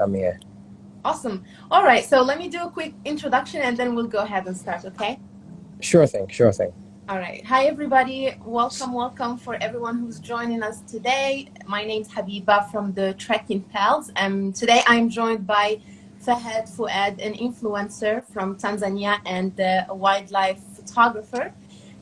I'm here. Awesome. All right, so let me do a quick introduction and then we'll go ahead and start, okay? Sure thing, sure thing. All right. Hi, everybody. Welcome, welcome for everyone who's joining us today. My name's Habiba from the Trekking Pals. And today I'm joined by Fahad Fuad, an influencer from Tanzania and a wildlife photographer.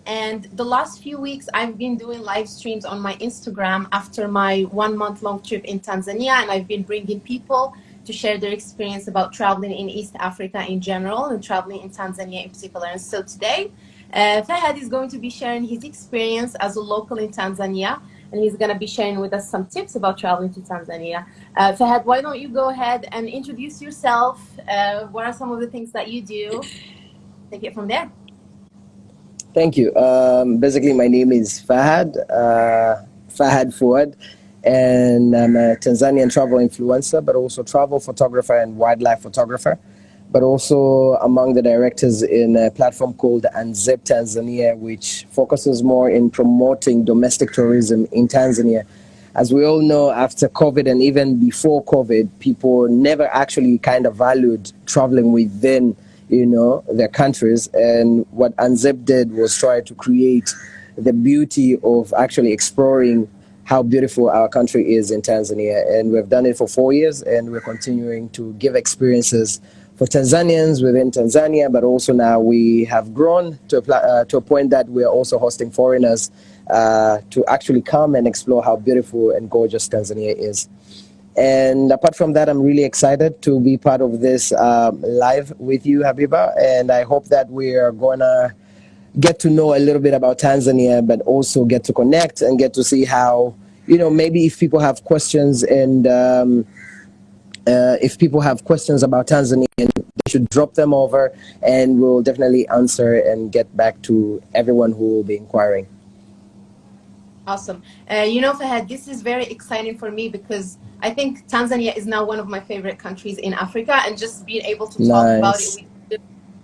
And the last few weeks, I've been doing live streams on my Instagram after my one month long trip in Tanzania. And I've been bringing people to share their experience about traveling in East Africa in general and traveling in Tanzania in particular. And so today, uh, Fahad is going to be sharing his experience as a local in Tanzania, and he's going to be sharing with us some tips about traveling to Tanzania. Uh, Fahad, why don't you go ahead and introduce yourself? Uh, what are some of the things that you do? Take it from there. Thank you. Um, basically, my name is Fahad, uh, Fahad Fuad and I'm a Tanzanian travel influencer, but also travel photographer and wildlife photographer, but also among the directors in a platform called Unzip Tanzania, which focuses more in promoting domestic tourism in Tanzania. As we all know, after COVID and even before COVID, people never actually kind of valued traveling within, you know, their countries. And what Unzip did was try to create the beauty of actually exploring how beautiful our country is in Tanzania. And we've done it for four years, and we're continuing to give experiences for Tanzanians within Tanzania, but also now we have grown to a, uh, to a point that we're also hosting foreigners uh, to actually come and explore how beautiful and gorgeous Tanzania is. And apart from that, I'm really excited to be part of this um, live with you, Habiba. And I hope that we are going to get to know a little bit about Tanzania, but also get to connect and get to see how, you know, maybe if people have questions and um, uh, if people have questions about Tanzania, they should drop them over and we'll definitely answer and get back to everyone who will be inquiring. Awesome. Uh, you know, Fahad, this is very exciting for me because I think Tanzania is now one of my favorite countries in Africa and just being able to talk nice. about it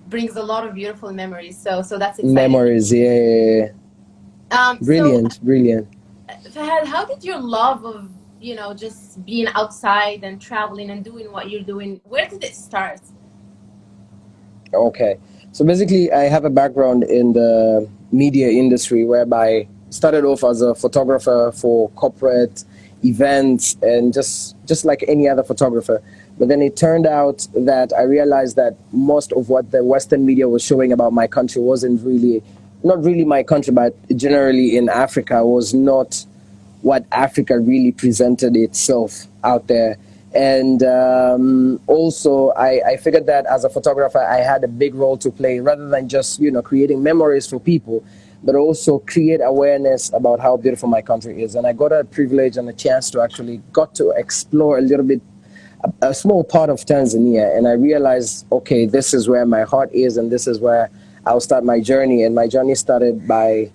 brings a lot of beautiful memories. So so that's exciting. Memories, yeah. yeah, yeah. Um, brilliant, so, brilliant. Fahad, how did your love of you know just being outside and traveling and doing what you're doing? Where did it start? Okay, so basically, I have a background in the media industry, whereby started off as a photographer for corporate events and just just like any other photographer but then it turned out that I realized that most of what the Western media was showing about my country wasn't really, not really my country, but generally in Africa was not what Africa really presented itself out there. And um, also, I, I figured that as a photographer, I had a big role to play rather than just, you know, creating memories for people, but also create awareness about how beautiful my country is. And I got a privilege and a chance to actually got to explore a little bit a, small part of Tanzania, and I realized, okay, this is where my heart is, and this is where I'll start my journey. And my journey started by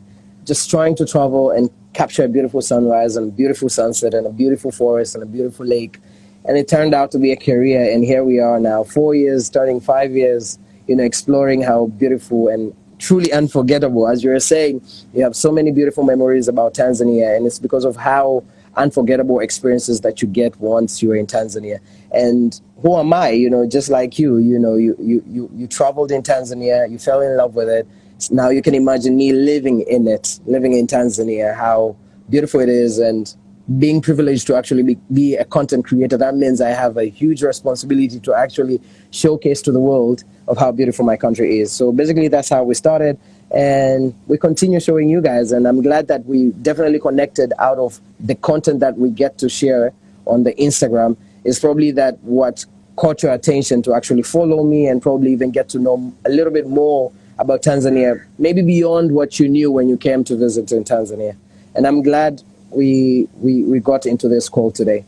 just trying to travel and capture a beautiful sunrise and a beautiful sunset and a beautiful forest and a beautiful lake. And it turned out to be a career, and here we are now, four years, starting five years, you know, exploring how beautiful and truly unforgettable. As you were saying, you have so many beautiful memories about Tanzania, and it's because of how unforgettable experiences that you get once you're in Tanzania. And who am I? You know, just like you, you know, you, you, you, you traveled in Tanzania, you fell in love with it. Now you can imagine me living in it, living in Tanzania, how beautiful it is and being privileged to actually be, be a content creator. That means I have a huge responsibility to actually showcase to the world of how beautiful my country is. So basically that's how we started and we continue showing you guys and i'm glad that we definitely connected out of the content that we get to share on the instagram. Is probably that what caught your attention to actually follow me and probably even get to know a little bit more about tanzania maybe beyond what you knew when you came to visit in tanzania. And i'm glad we we, we got into this call today.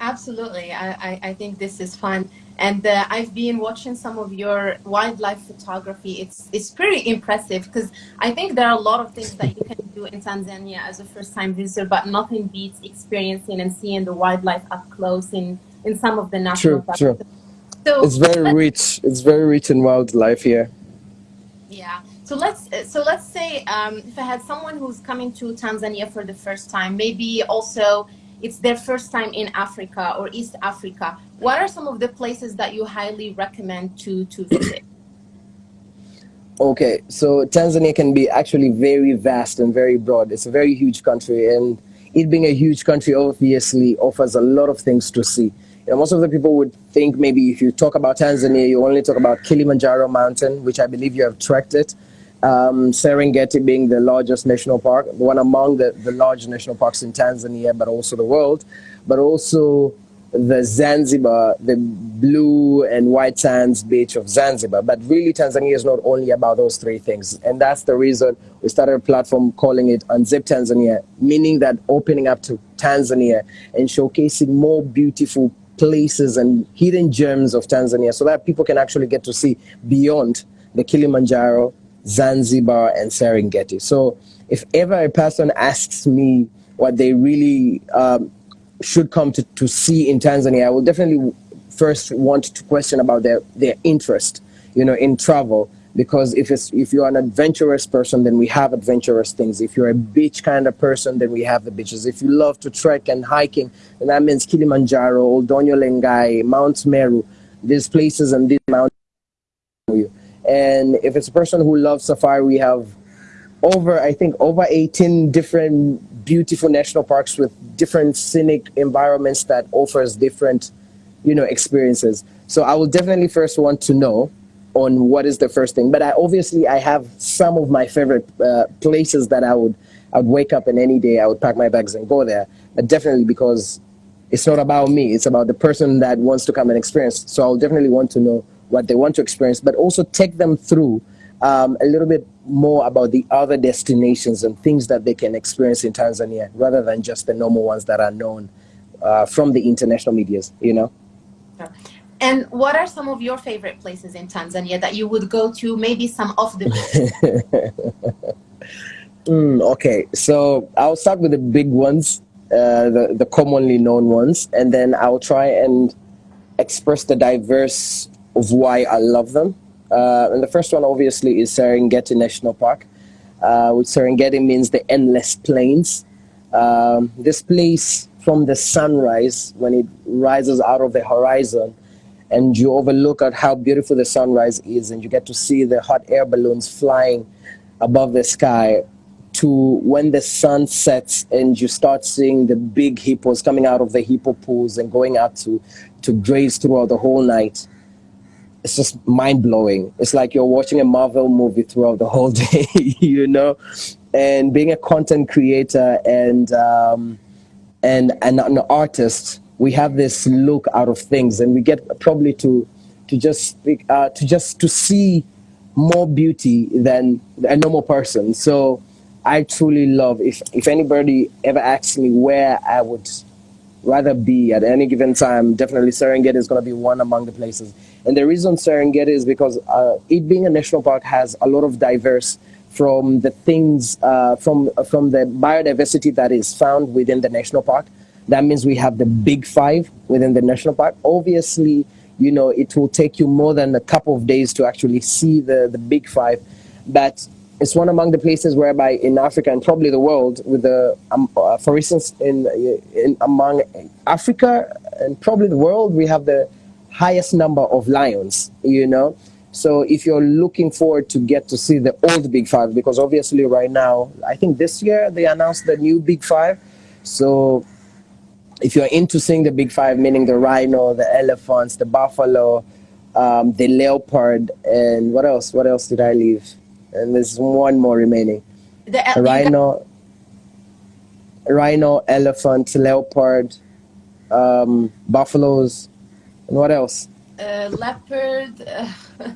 Absolutely. I, I, I think this is fun and uh, I've been watching some of your wildlife photography. It's it's pretty impressive because I think there are a lot of things that you can do in Tanzania as a first-time visitor, but nothing beats experiencing and seeing the wildlife up close in in some of the national true, parks. True. So it's very rich. It's very rich in wildlife here. Yeah. So let's so let's say um, if I had someone who's coming to Tanzania for the first time, maybe also it's their first time in Africa or East Africa what are some of the places that you highly recommend to, to visit? Okay, so Tanzania can be actually very vast and very broad. It's a very huge country, and it being a huge country obviously offers a lot of things to see. You know, most of the people would think maybe if you talk about Tanzania, you only talk about Kilimanjaro Mountain, which I believe you have trekked it. Um, Serengeti being the largest national park, one among the, the large national parks in Tanzania, but also the world, but also the Zanzibar, the blue and white sands beach of Zanzibar. But really, Tanzania is not only about those three things. And that's the reason we started a platform calling it Unzip Tanzania, meaning that opening up to Tanzania and showcasing more beautiful places and hidden gems of Tanzania so that people can actually get to see beyond the Kilimanjaro, Zanzibar, and Serengeti. So if ever a person asks me what they really um, should come to, to see in Tanzania, I will definitely first want to question about their, their interest, you know, in travel. Because if it's if you're an adventurous person, then we have adventurous things. If you're a beach kind of person, then we have the beaches. If you love to trek and hiking, then that means Kilimanjaro, Oldoinyo Lengai, Mount Meru, these places and these mountains. And if it's a person who loves safari, we have over, I think, over 18 different beautiful national parks with different scenic environments that offers different, you know, experiences. So I will definitely first want to know on what is the first thing. But I obviously I have some of my favorite uh, places that I would I would wake up and any day I would pack my bags and go there. But definitely because it's not about me, it's about the person that wants to come and experience. So I'll definitely want to know what they want to experience, but also take them through um, a little bit more about the other destinations and things that they can experience in Tanzania rather than just the normal ones that are known uh, from the international medias, you know? And what are some of your favorite places in Tanzania that you would go to, maybe some off the mm, okay, so I'll start with the big ones, uh, the, the commonly known ones, and then I'll try and express the diverse of why I love them. Uh, and the first one, obviously, is Serengeti National Park, uh, which Serengeti means the endless plains. Um, this place, from the sunrise, when it rises out of the horizon, and you overlook at how beautiful the sunrise is, and you get to see the hot air balloons flying above the sky, to when the sun sets and you start seeing the big hippos coming out of the hippo pools and going out to, to graze throughout the whole night it's just mind blowing. It's like you're watching a Marvel movie throughout the whole day, you know. And being a content creator and um, and and an artist, we have this look out of things, and we get probably to to just speak, uh, to just to see more beauty than a normal person. So I truly love. If if anybody ever asks me where I would rather be at any given time, definitely Serengeti is going to be one among the places. And the reason Serengeti is because uh, it being a national park has a lot of diverse from the things uh, from from the biodiversity that is found within the national park. That means we have the big five within the national park. Obviously, you know it will take you more than a couple of days to actually see the the big five, but it's one among the places whereby in Africa and probably the world, with the, um, uh, for instance, in, in among Africa and probably the world, we have the highest number of lions. You know, so if you're looking forward to get to see the old Big Five, because obviously right now, I think this year they announced the new Big Five. So if you're into seeing the Big Five, meaning the rhino, the elephants, the buffalo, um, the leopard, and what else? What else did I leave? and there's one more remaining. The rhino, rhino, elephant, leopard, um, buffaloes, and what else? Uh, leopard. Uh,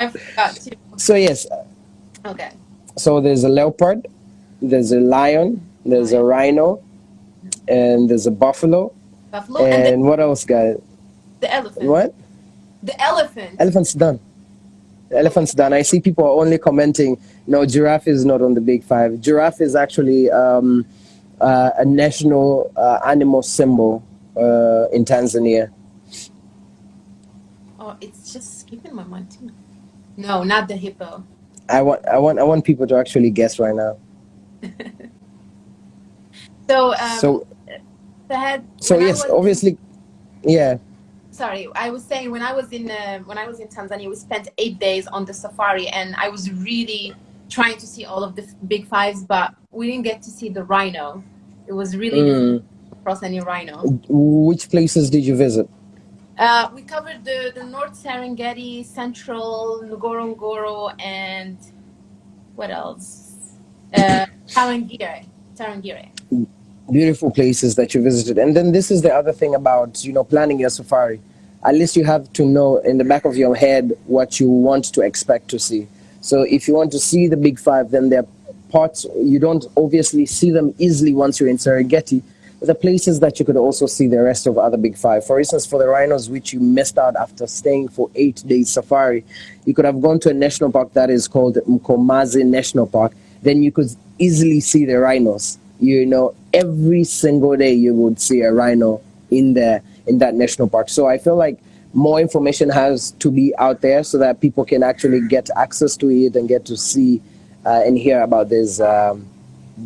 I forgot too. So yes. Okay. So there's a leopard, there's a lion, there's a rhino, and there's a buffalo. Buffalo. And, and what else, guys? The elephant. What? The elephant. Elephant's done elephant's done. I see people are only commenting, no, giraffe is not on the big five. Giraffe is actually um, uh, a national uh, animal symbol uh, in Tanzania. Oh, it's just skipping my mind too. No, not the hippo. I want, I want, I want people to actually guess right now. so, um, so Fahad, So yes, was- obviously, yeah. sorry i was saying when i was in uh, when i was in tanzania we spent eight days on the safari and i was really trying to see all of the big fives but we didn't get to see the rhino it was really Mm. Difficult to cross any rhino Which places did you visit? uh, we covered the, the north serengeti central ngorongoro and what else uh, tarangire tarangire beautiful places that you visited. And then this is the other thing about, you know, planning your safari. At least you have to know in the back of your head what you want to expect to see. So if you want to see the big five, then there are parts you don't obviously see them easily once you're in Serengeti. The places that you could also see the rest of other big five. For instance, for the rhinos, which you missed out after staying for eight days safari, you could have gone to a national park that is called Mkomazi National Park. Then you could easily see the rhinos you know every single day you would see a rhino in the in that national park so i feel like more information has to be out there so that people can actually get access to it and get to see uh, and hear about these um,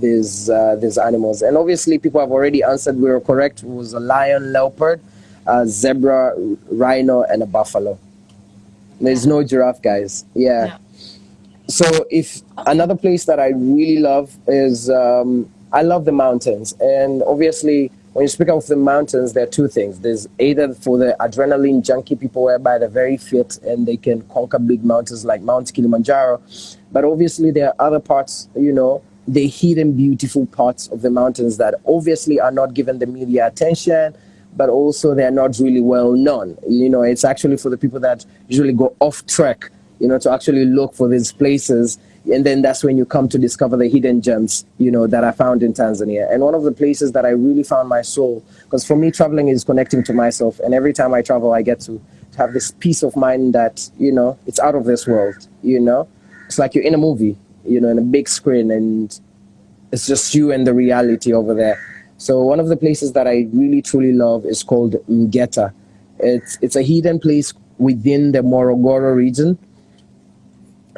these uh, these animals. And obviously people have already answered we were correct it was a lion leopard a zebra rhino and a buffalo. There's no giraffe guys. Yeah. Yeah. so if another place that I really love is um, I love the mountains, and obviously when you speak of the mountains, there are two things. There's either for the adrenaline junkie people, whereby they're very fit and they can conquer big mountains like Mount Kilimanjaro, but obviously there are other parts, you know, the hidden beautiful parts of the mountains that obviously are not given the media attention but also they're not really well known. You know, it's actually for the people that usually go off track, you know, to actually look for these places. And then that's when you come to discover the hidden gems, you know, that I found in Tanzania. And one of the places that I really found my soul, because for me, traveling is connecting to myself. And every time I travel, I get to have this peace of mind that, you know, it's out of this world, you know? It's like you're in a movie, you know, in a big screen, and it's just you and the reality over there. So one of the places that I really truly love is called Mgeta. It's it's a hidden place within the Morogoro region.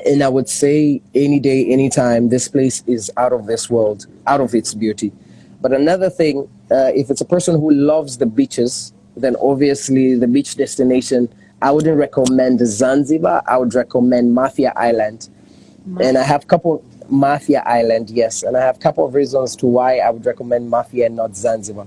And I would say any day, anytime, this place is out of this world, out of its beauty. But another thing, uh, if it's a person who loves the beaches, then obviously the beach destination, I wouldn't recommend Zanzibar. I would recommend Mafia Island. And I have a couple Mafia Island, yes, and I have a couple of reasons to why I would recommend Mafia and not Zanzibar.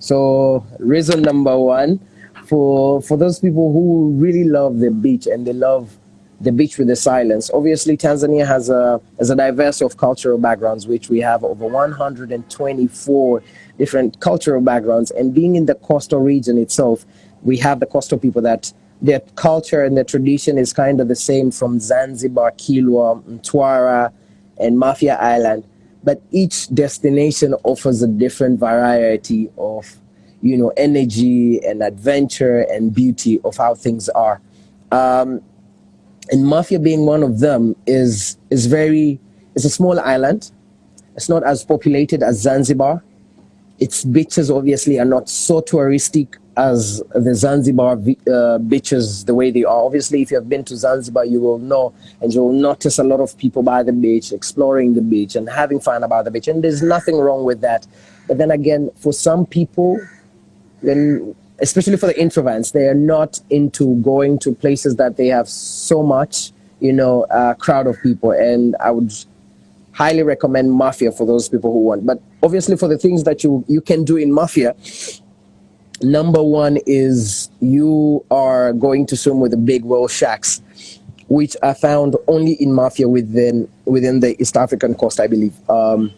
So reason number one, for for those people who really love the beach and they love the beach with the silence. Obviously, Tanzania has a has a diversity of cultural backgrounds, which we have over 124 different cultural backgrounds. And being in the coastal region itself, we have the coastal people that their culture and their tradition is kind of the same from Zanzibar, Kilwa, Mtwara, and Mafia Island. But each destination offers a different variety of, you know, energy and adventure and beauty of how things are. Um, and Mafia being one of them is is very it's a small island. It's not as populated as Zanzibar. Its beaches obviously are not so touristic as the Zanzibar uh, beaches the way they are. Obviously, if you have been to Zanzibar, you will know and you will notice a lot of people by the beach, exploring the beach and having fun about the beach. And there's nothing wrong with that. But then again, for some people, then especially for the introverts, they are not into going to places that they have so much, you know, uh, crowd of people. And I would highly recommend Mafia for those people who want. But obviously, for the things that you you can do in Mafia, number one is you are going to swim with the big whale sharks, which are found only in Mafia within within the East African coast, I believe. Um,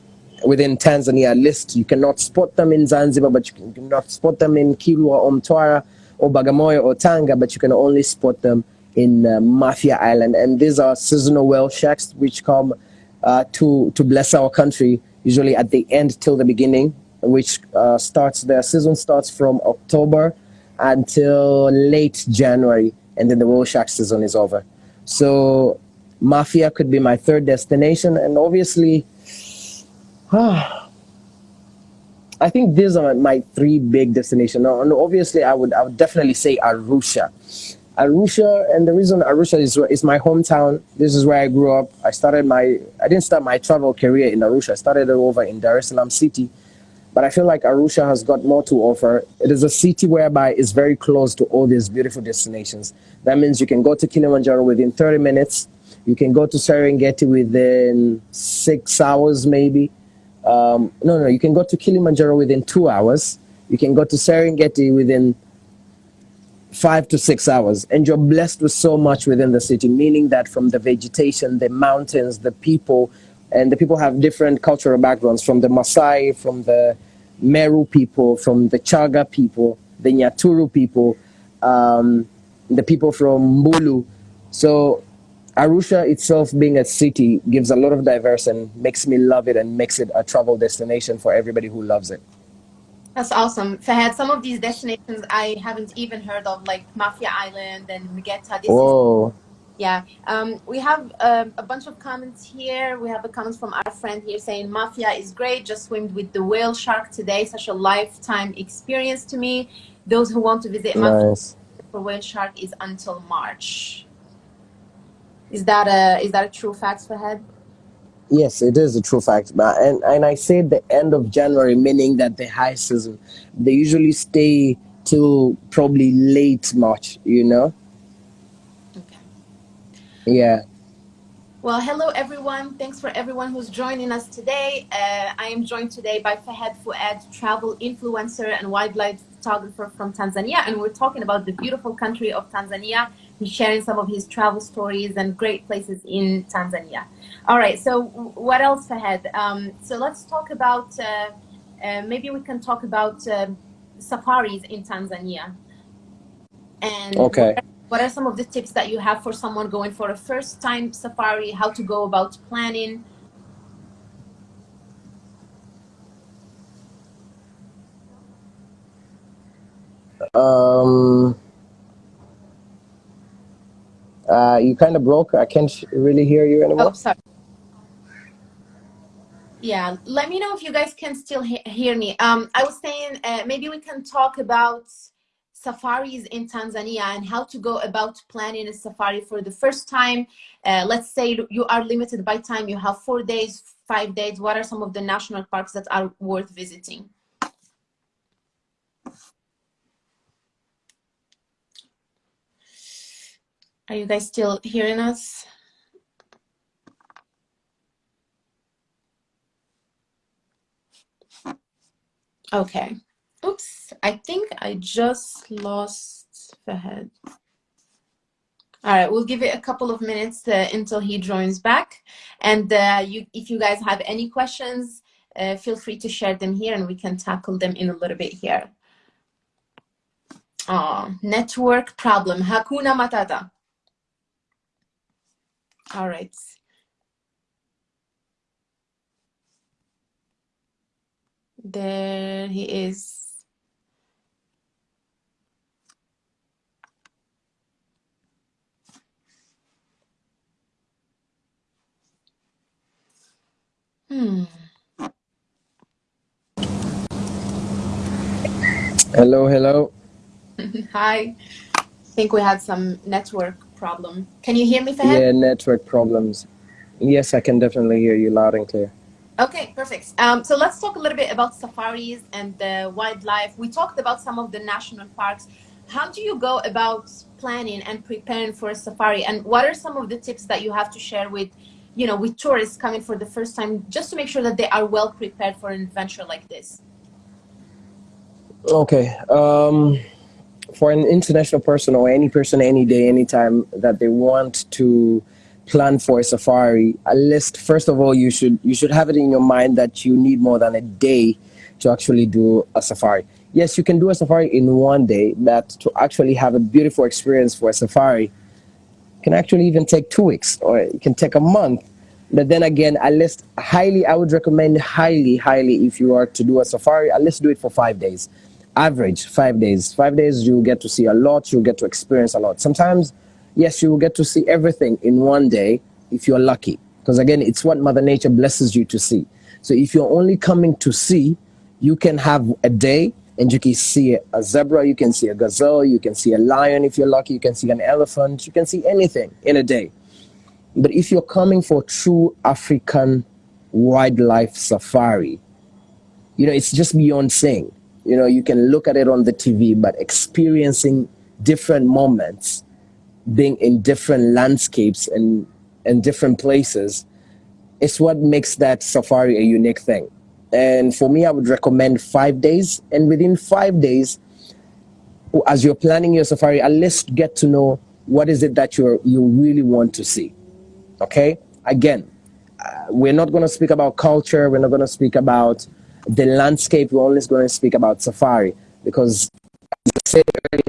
within Tanzania, list, you cannot spot them in Zanzibar, but you can- cannot spot them in Kilwa or Mtwara or Bagamoyo or Tanga, but you can only spot them in uh, Mafia Island. And these are seasonal whale sharks which come uh, to to bless our country usually at the end till the beginning, which uh, starts their season starts from October until late January, and then the whale shark season is over. So Mafia could be my third destination, and obviously. I think these are my three big destinations. Now, and obviously, I would I would definitely say Arusha. Arusha, and the reason Arusha is is my hometown. This is where I grew up. I started my I didn't start my travel career in Arusha. I started it over in Dar es Salaam city, but I feel like Arusha has got more to offer. It is a city whereby it's very close to all these beautiful destinations. That means you can go to Kilimanjaro within 30 minutes. You can go to Serengeti within six hours, maybe. Um, no, no, you can go to Kilimanjaro within two hours. You can go to Serengeti within five to six hours. And you're blessed with so much within the city, meaning that from the vegetation, the mountains, the people, and the people have different cultural backgrounds from the Maasai, from the Meru people, from the Chaga people, the Nyaturu people, um, the people from Mbulu. So Arusha itself being a city gives a lot of diverse and makes me love it and makes it a travel destination for everybody who loves it. That's awesome. Fahad, some of these destinations I haven't even heard of, like Mafia Island and Mugeta. Whoa. Yeah, um, we have um, a bunch of comments here. We have a comment from our friend here saying Mafia is great. Just swam with the whale shark today. Such a lifetime experience to me. Those who want to visit Mafia Nice. for whale shark is until March. Is that a is that a true fact, Fahad? Yes, it is a true fact. And, and I say the end of January, meaning that the high season, they usually stay till probably late March, you know? Yeah. Well, hello everyone. Thanks for everyone who's joining us today. Uh, I am joined today by Fahad Fuad, travel influencer and wildlife photographer from Tanzania, and we're talking about the beautiful country of Tanzania. He's sharing some of his travel stories and great places in Tanzania. All right, so what else, Fahad? Um, so let's talk about, uh, uh, maybe we can talk about um safaris in Tanzania. And Okay. What are some of the tips that you have for someone going for a first time safari how to go about planning Um, uh, you kind of broke. I can't really hear you anymore. oh sorry yeah let me know if you guys can still he- hear me um i was saying uh, maybe we can talk about safaris in tanzania and how to go about planning a safari for the first time. Uh, let's say you are limited by time. You have four days five days. What are some of the national parks that are worth visiting? Are you guys still hearing us? Okay. I think I just lost Fahad. All right, we'll give it a couple of minutes uh, until he joins back. And uh, you, if you guys have any questions, uh, feel free to share them here and we can tackle them in a little bit here. Oh, network problem. Hakuna Matata. All right. There he is. Hmm. Hello, hello. Hi. I think we had some network problem. Can you hear me, Fahad? Yeah, network problems. Yes, I can definitely hear you loud and clear. Okay, perfect. Um, so let's talk a little bit about safaris and the wildlife. We talked about some of the national parks. How do you go about planning and preparing for a safari? And what are some of the tips that you have to share with, you know, with tourists coming for the first time, just to make sure that they are well prepared for an adventure like this? Okay. Um, for an international person or any person, any day, anytime that they want to plan for a safari, at least first of all, you should you should have it in your mind that you need more than a day to actually do a safari. Yes, you can do a safari in one day, but to actually have a beautiful experience for a safari can actually even take two weeks or it can take a month. But then again, at least highly, I would recommend highly, highly if you are to do a safari, at least do it for five days. Average five days. Five days, you'll get to see a lot, you'll get to experience a lot. Sometimes, yes, you will get to see everything in one day if you're lucky. Because again, it's what Mother Nature blesses you to see. So if you're only coming to see, you can have a day and you can see a zebra, you can see a gazelle, you can see a lion if you're lucky, you can see an elephant, you can see anything in a day. But if you're coming for true African wildlife safari, you know, it's just beyond saying. You know, you can look at it on the TV, but experiencing different moments, being in different landscapes and, and different places, is what makes that safari a unique thing. And for me, I would recommend five days. And within five days, as you're planning your safari, at least get to know what is it that you you really want to see. Okay. Again, uh, we're not going to speak about culture. We're not going to speak about the landscape. We're only going to speak about safari because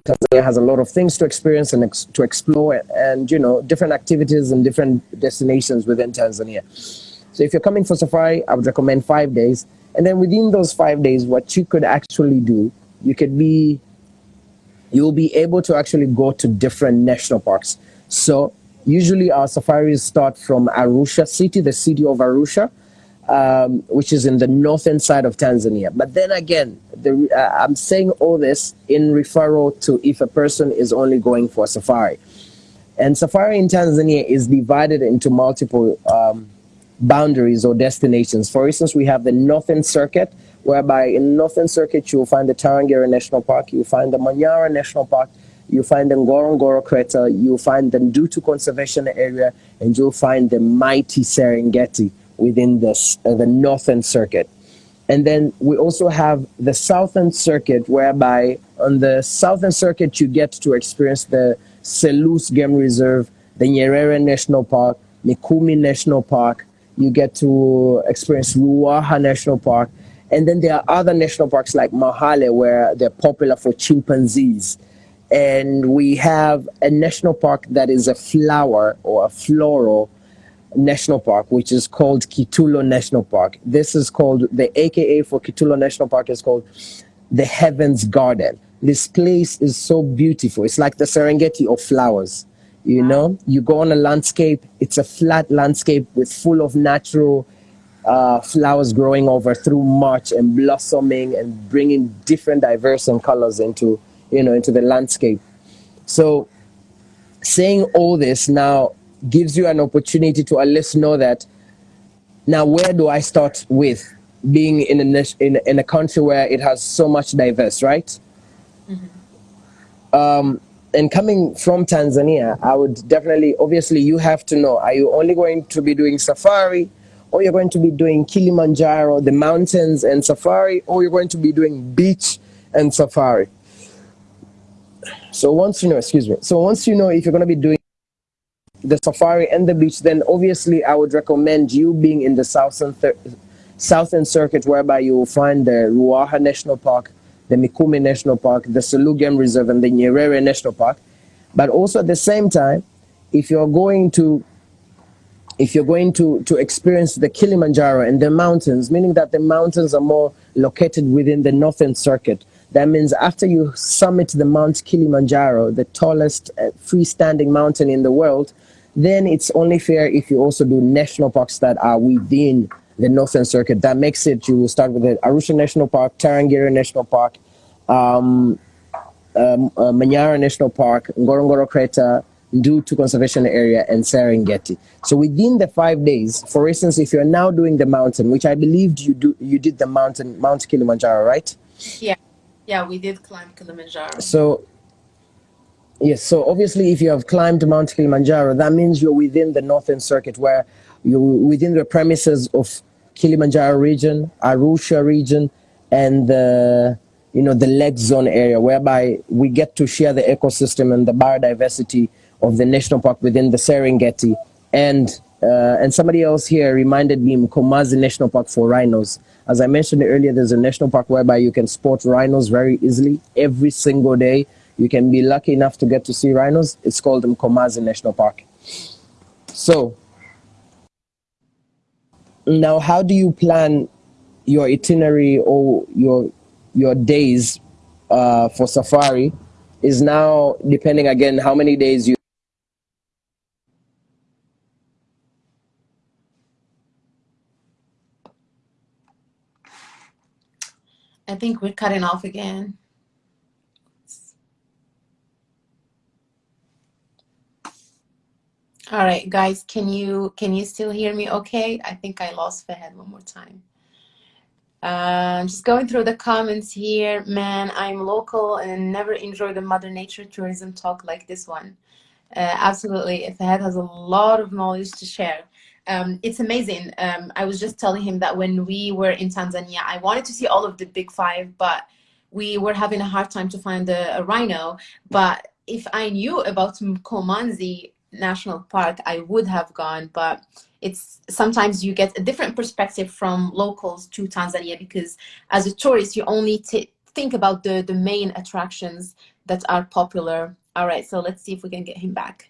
Tanzania has a lot of things to experience and ex to explore and, you know, different activities and different destinations within Tanzania. So if you're coming for safari, I would recommend five days. And then within those five days, what you could actually do, you could be, you'll be able to actually go to different national parks. So usually our safaris start from Arusha city, the city of Arusha, um, which is in the northern side of Tanzania. But then again, the, uh, I'm saying all this in referral to if a person is only going for safari. And safari in Tanzania is divided into multiple boundaries or destinations. For instance, we have the Northern Circuit, whereby in Northern Circuit you'll find the Tarangire National Park, you'll find the Manyara National Park, you'll find the Ngorongoro Crater, you'll find the Ndutu Conservation Area, and you'll find the mighty Serengeti within the, uh, the Northern Circuit. And then we also have the Southern Circuit, whereby on the Southern Circuit you get to experience the Selous Game Reserve, the Nyerere National Park, Mikumi National Park, you get to experience Ruaha National Park. And then there are other national parks like Mahale where they're popular for chimpanzees. And we have a national park that is a flower or a floral national park, which is called Kitulo National Park. This is called, the AKA for Kitulo National Park is called the Heaven's Garden. This place is so beautiful. It's like the Serengeti of flowers. You know, you go on a landscape, it's a flat landscape with full of natural uh, flowers growing over through March and blossoming and bringing different diverse and colors into, you know, into the landscape. So saying all this now gives you an opportunity to at least know that now where do I start with being in a, in, in a country where it has so much diverse, right? Mm -hmm. um, and coming from Tanzania, I would definitely, obviously, you have to know are you only going to be doing safari, or you're going to be doing Kilimanjaro, the mountains and safari, or you're going to be doing beach and safari? So once you know, excuse me, so once you know if you're going to be doing the safari and the beach, then obviously I would recommend you being in the southern, southern circuit, whereby you will find the Ruaha National Park, the Mikumi National Park, the Selous Game Reserve, and the Nyerere National Park. But also at the same time, if you're going to if you're going to, to experience the Kilimanjaro and the mountains, meaning that the mountains are more located within the northern circuit, that means after you summit the Mount Kilimanjaro, the tallest uh, freestanding mountain in the world, then it's only fair if you also do national parks that are within the Northern Circuit. That makes it, you will start with the Arusha National Park, Tarangire National Park, um, um, uh, Manyara National Park, Ngorongoro Crater, Ndutu Conservation Area, and Serengeti. So within the five days, for instance, if you're now doing the mountain, which I believed you do, you did the mountain, Mount Kilimanjaro, right? Yeah, yeah, we did climb Kilimanjaro. So Yes, so obviously if you have climbed Mount Kilimanjaro, that means you're within the Northern Circuit where you're within the premises of Kilimanjaro region, Arusha region, and the you know the Lake Zone area, whereby we get to share the ecosystem and the biodiversity of the national park within the Serengeti. And uh, and somebody else here reminded me Mkomazi National Park for rhinos. As I mentioned earlier, there's a national park whereby you can spot rhinos very easily every single day. You can be lucky enough to get to see rhinos. It's called Mkomazi National Park. So now how do you plan your itinerary or your your days uh, for safari is now depending again how many days you I think we're cutting off again. All right, guys, can you can you still hear me okay? I think I lost Fahad one more time. Uh, just going through the comments here, man, I'm local and never enjoyed a Mother Nature tourism talk like this one. Uh, absolutely, Fahad has a lot of knowledge to share. Um, it's amazing. Um, I was just telling him that when we were in Tanzania, I wanted to see all of the big five, but we were having a hard time to find a, a rhino. But if I knew about Mkomanzi National Park, I would have gone. But it's sometimes you get a different perspective from locals to Tanzania because as a tourist, you only think about the, the main attractions that are popular. All right, so let's see if we can get him back.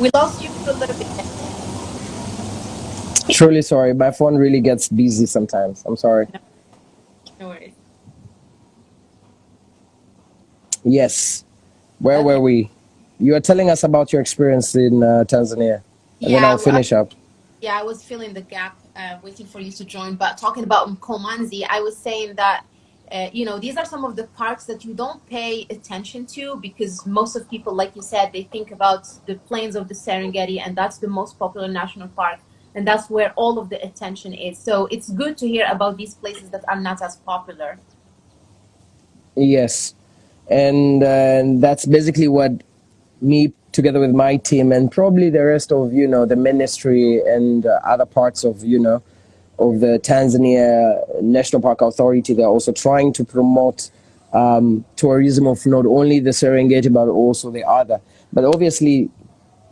We lost you for a little bit. Truly sorry. My phone really gets busy sometimes. I'm sorry. No, no worries. Yes. Where okay. were we? You were telling us about your experience in uh, Tanzania. And yeah, then I'll finish well, up. Yeah, I was filling the gap, uh, waiting for you to join. But talking about Mkomanzi, I was saying that uh, you know, these are some of the parks that you don't pay attention to because most of people, like you said, they think about the plains of the Serengeti and that's the most popular national park. And that's where all of the attention is. So it's good to hear about these places that are not as popular. Yes. And uh, that's basically what me together with my team and probably the rest of, you know, the ministry and uh, other parts of, you know, of the Tanzania National Park Authority. They're also trying to promote um, tourism of not only the Serengeti, but also the other. But obviously,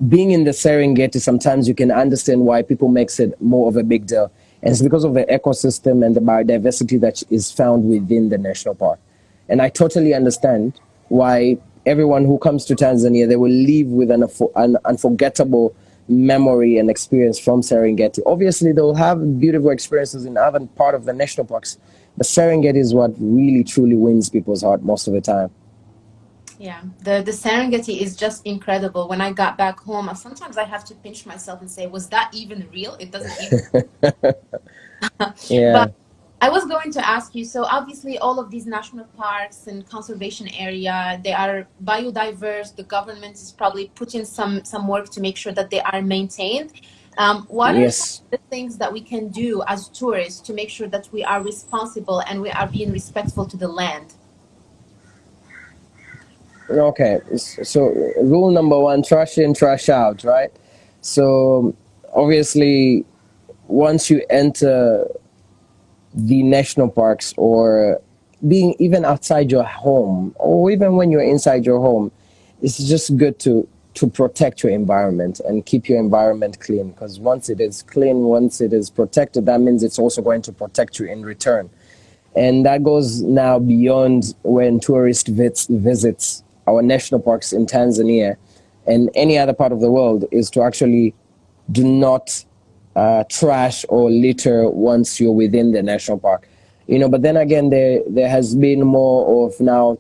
being in the Serengeti, sometimes you can understand why people makes it more of a big deal. And it's because of the ecosystem and the biodiversity that is found within the national park. And I totally understand why everyone who comes to Tanzania, they will leave with an, an unforgettable memory and experience from Serengeti. Obviously, they'll have beautiful experiences in other part of the national parks, but Serengeti is what really truly wins people's heart most of the time. Yeah, the, the Serengeti is just incredible. When I got back home, sometimes I have to pinch myself and say, was that even real? It doesn't even. yeah. But I was going to ask you, so obviously all of these national parks and conservation area, they are biodiverse. The government is probably putting some, some work to make sure that they are maintained. Um, what yes. are the things that we can do as tourists to make sure that we are responsible and we are being respectful to the land? Okay, so rule number one, trash in, trash out, right? So obviously, once you enter the national parks or being even outside your home or even when you're inside your home, it's just good to to protect your environment and keep your environment clean because once it is clean, once it is protected, that means it's also going to protect you in return. And that goes now beyond when tourist vis visits our national parks in Tanzania and any other part of the world is to actually do not uh, trash or litter once you're within the national park. You know, but then again, there there has been more of now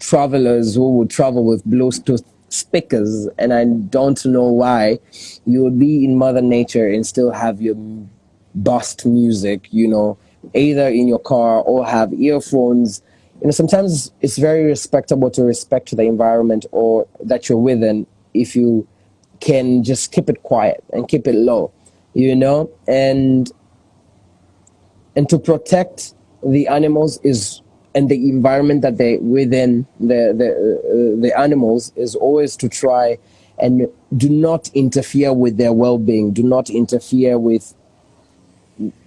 travelers who would travel with Bluetooth speakers, and I don't know why you would be in Mother Nature and still have your bust music, you know, either in your car or have earphones. You know, sometimes it's very respectable to respect the environment or that you're within if you can just keep it quiet and keep it low you know, and and to protect the animals is and the environment that they within the the uh, the animals is always to try and do not interfere with their well-being do not interfere with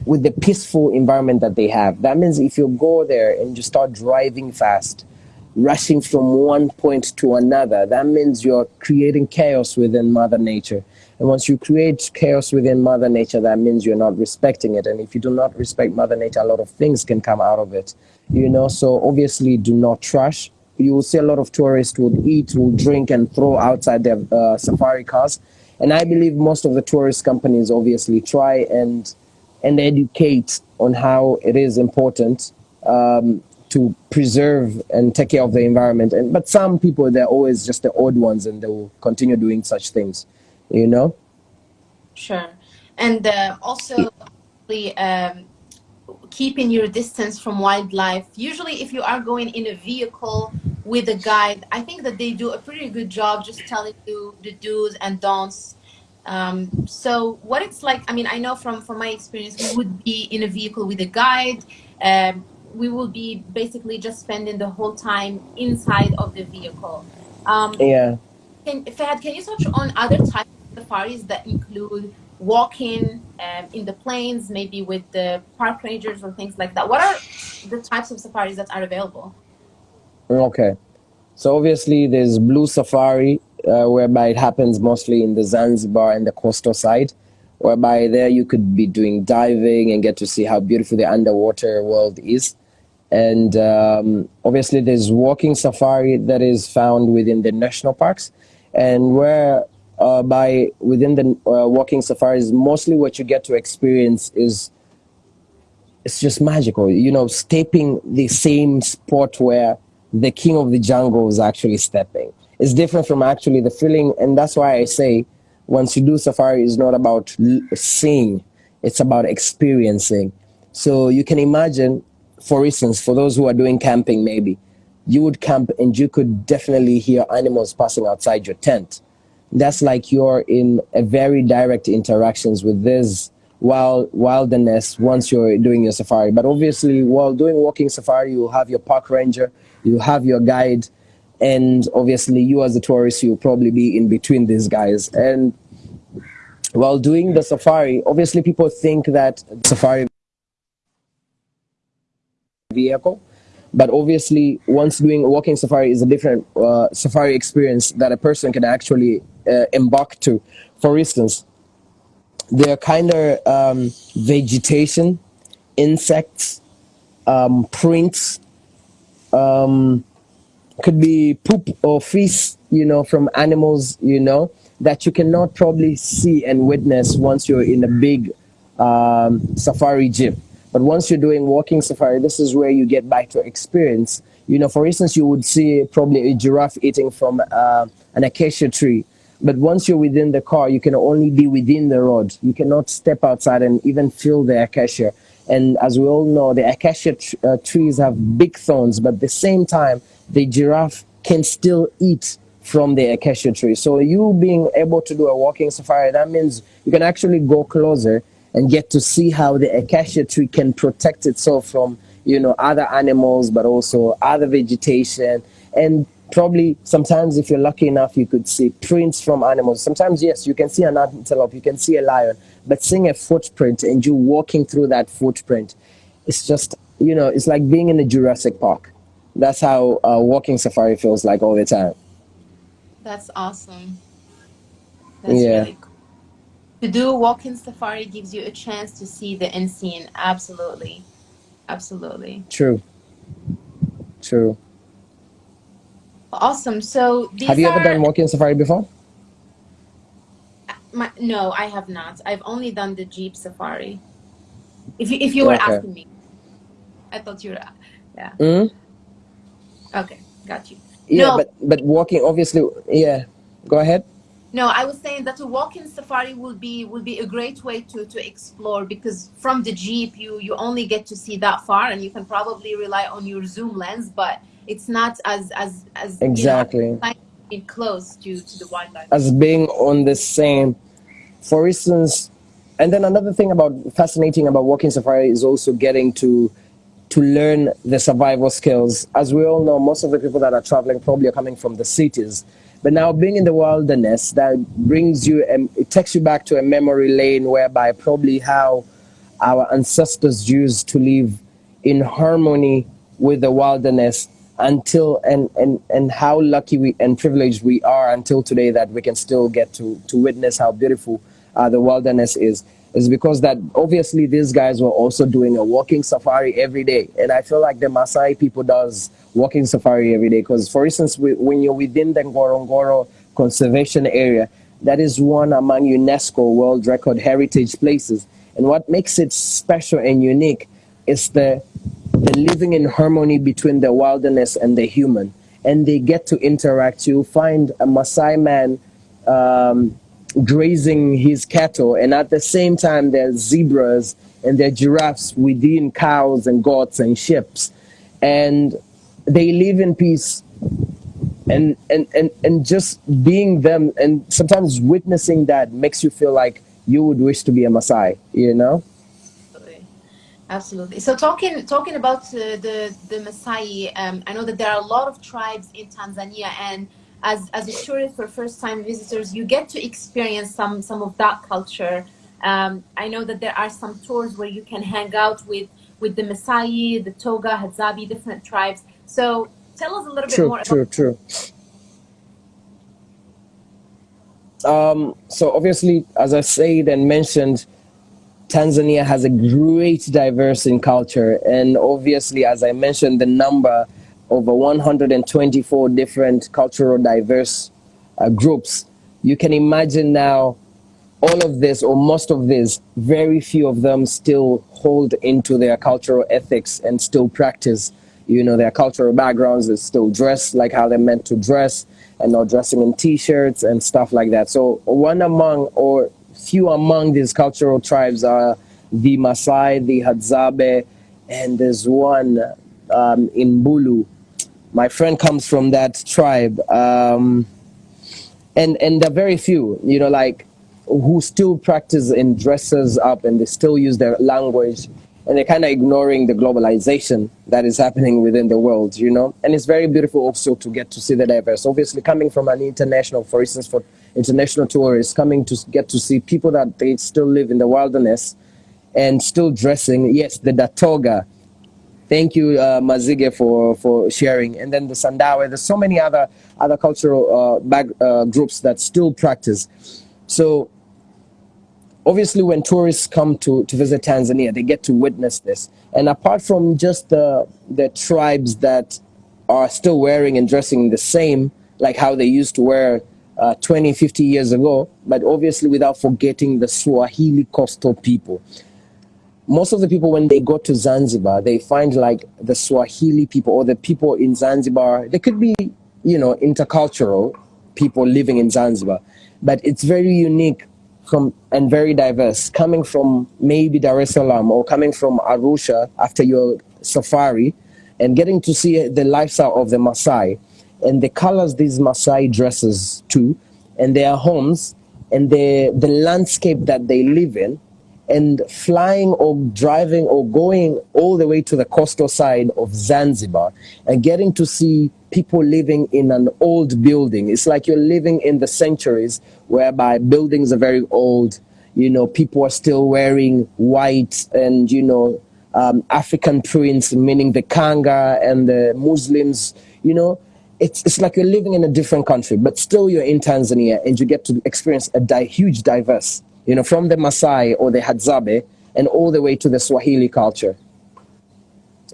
with the peaceful environment that they have that means if you go there and you start driving fast rushing from one point to another that means you're creating chaos within mother nature and once you create chaos within Mother Nature, that means you're not respecting it. And if you do not respect Mother Nature, a lot of things can come out of it. You know, so obviously do not trash. You will see a lot of tourists would eat, will drink, and throw outside their uh, safari cars. And I believe most of the tourist companies obviously try and and educate on how it is important um, to preserve and take care of the environment. And but some people they're always just the odd ones, and they will continue doing such things you know sure and uh, also um, keeping your distance from wildlife usually if you are going in a vehicle with a guide, I think that they do a pretty good job just telling you the do's and don'ts. Um, so what it's like, I mean, I know from, from my experience, we would be in a vehicle with a guide. Um, we will be basically just spending the whole time inside of the vehicle. Um, yeah. Can, Fahad, can you touch on other types of safaris that include walking um, in the plains, maybe with the park rangers or things like that? What are the types of safaris that are available? Okay. So obviously there's Blue Safari, uh, whereby it happens mostly in the Zanzibar and the coastal side, whereby there you could be doing diving and get to see how beautiful the underwater world is. And um, obviously there's walking safari that is found within the national parks and where uh, by within the uh, walking safaris, mostly what you get to experience is it's just magical. You know, stepping the same spot where the king of the jungle is actually stepping. It's different from actually the feeling, and that's why I say once you do safari, it's not about seeing, it's about experiencing. So you can imagine, for instance, for those who are doing camping, maybe you would camp and you could definitely hear animals passing outside your tent that's like you're in a very direct interactions with this wild wilderness once you're doing your safari. But obviously, while doing walking safari, you have your park ranger, you have your guide, and obviously, you as a tourist, you'll probably be in between these guys. And while doing the safari, obviously, people think that safari vehicle but obviously, once doing a walking safari is a different uh, safari experience that a person can actually uh, embark to. For instance, there are kind of um, vegetation, insects, um, prints, um, could be poop or feces, you know, from animals, you know, that you cannot probably see and witness once you're in a big um, safari jeep. But once you're doing walking safari, this is where you get back to experience. You know, for instance, you would see probably a giraffe eating from uh, an acacia tree. But once you're within the car, you can only be within the road. You cannot step outside and even feel the acacia. And as we all know, the acacia tr uh, trees have big thorns, but at the same time, the giraffe can still eat from the acacia tree. So you being able to do a walking safari, that means you can actually go closer and get to see how the acacia tree can protect itself from you know other animals but also other vegetation. And probably sometimes if you're lucky enough you could see prints from animals. Sometimes yes you can see an antelope you can see a lion but seeing a footprint and you walking through that footprint it's just you know it's like being in a jurassic park that's how uh, walking safari feels like all the time that's awesome that's yeah. really cool to do walk-in safari gives you a chance to see the unseen. Absolutely. Absolutely. True. True. Awesome. So have you are... ever done walk-in safari before? My, no, I have not. I've only done the Jeep safari. If you, if you were okay. asking me, I thought you were, yeah. Mm -hmm. Okay, got you. Yeah, no. but but walking obviously, yeah. Go ahead. No, I was saying that a walk-in safari would be would be a great way to to explore because from the jeep you you only get to see that far and you can probably rely on your zoom lens, but it's not as as as exactly you know, being close to to the wildlife as being on the same. For instance, and then another thing about fascinating about walking safari is also getting to to learn the survival skills. As we all know, most of the people that are traveling probably are coming from the cities but now being in the wilderness, that brings you, and it takes you back to a memory lane whereby probably how our ancestors used to live in harmony with the wilderness until and and and how lucky we and privileged we are until today that we can still get to to witness how beautiful uh, the wilderness is is because that obviously these guys were also doing a walking safari every day and i feel like the Maasai people does walking safari every day. Because, for instance, when you're within the Ngorongoro Conservation Area, that is one among UNESCO World Record Heritage Places. And what makes it special and unique is the, the living in harmony between the wilderness and the human. And they get to interact. You'll find a Maasai man um, grazing his cattle, and at the same time, there's zebras and there are giraffes within cows and goats and sheep. And they live in peace and and and and just being them and sometimes witnessing that makes you feel like you would wish to be a Maasai, you know? Absolutely. So talking talking about uh, the the Maasai, um, I know that there are a lot of tribes in Tanzania, and as as a tourist for first time visitors, you get to experience some some of that culture. Um, I know that there are some tours where you can hang out with with the Maasai, Datoga, Hadzabe, different tribes. So tell us a little true, bit more. True, true, true. Um, so obviously, as I said and mentioned, Tanzania has a great diverse in culture, and obviously, as I mentioned, the number over 124 different cultural diverse uh, groups. You can imagine now all of this or most of this, very few of them still hold into their cultural ethics and still practice, you know, their cultural backgrounds. They still dress like how they're meant to dress and not dressing in t-shirts and stuff like that. So one among or few among these cultural tribes are the Maasai, the Hadzabe, and there's one um, Mbulu. My friend comes from that tribe. Um, and, and there are very few, you know, like who still practice and dresses up and they still use their language and they're kind of ignoring the globalization that is happening within the world, you know. And it's very beautiful also to get to see the diverse. Obviously, coming from an international, for instance, for international tourists, coming to get to see people that they still live in the wilderness and still dressing. Yes, the Datoga. Thank you, uh, Mazige, for, for sharing. And then the Sandawe. There's so many other other cultural uh, back, uh, groups that still practice. So obviously when tourists come to, to visit Tanzania, they get to witness this. And apart from just the, the tribes that are still wearing and dressing the same, like how they used to wear uh, 20, 50 years ago, but obviously without forgetting the Swahili coastal people. Most of the people, when they go to Zanzibar, they find like the Swahili people or the people in Zanzibar, they could be, you know, intercultural people living in Zanzibar, but it's very unique from and very diverse, coming from maybe Dar es Salaam or coming from Arusha after your safari, and getting to see the lifestyle of the Maasai and the colors these Maasai dresses to, and their homes and the the landscape that they live in, and flying or driving or going all the way to the coastal side of Zanzibar and getting to see people living in an old building. It's like you're living in the centuries whereby buildings are very old. You know, people are still wearing white and, you know, um, African prints, meaning the Kanga and the Muslims, you know, it's, it's like you're living in a different country, but still you're in Tanzania and you get to experience a di huge diverse, you know, from the Maasai or the Hadzabe and all the way to the Swahili culture,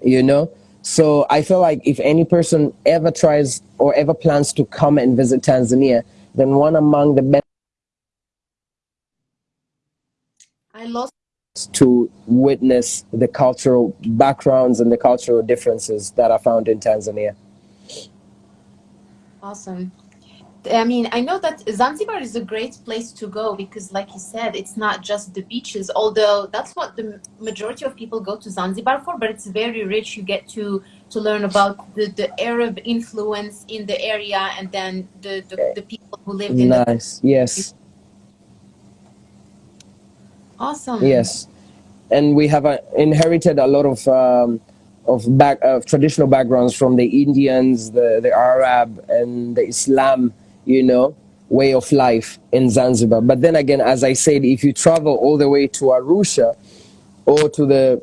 you know? So I feel like if any person ever tries or ever plans to come and visit Tanzania, then one among the best I lost to witness the cultural backgrounds and the cultural differences that are found in Tanzania. Awesome. I mean, I know that Zanzibar is a great place to go because, like you said, it's not just the beaches, although that's what the majority of people go to Zanzibar for, but it's very rich. You get to, to learn about the, the Arab influence in the area and then the, the, the people who lived in Nice, yes. Awesome. Yes. And we have uh, inherited a lot of um, of back of traditional backgrounds from the Indians, the, the Arab, and the Islam you know, way of life in Zanzibar. But then again, as I said, if you travel all the way to Arusha or to the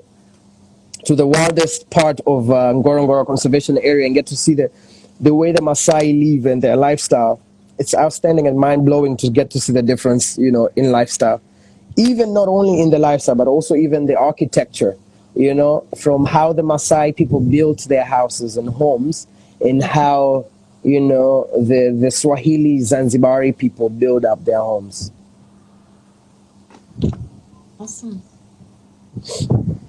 to the wildest part of uh, Ngorongoro Conservation Area and get to see the the way the Maasai live and their lifestyle, it's outstanding and mind blowing to get to see the difference, you know, in lifestyle. Even not only in the lifestyle, but also even the architecture, you know, from how the Maasai people built their houses and homes and how you know, the, the Swahili Zanzibari people build up their homes. Awesome.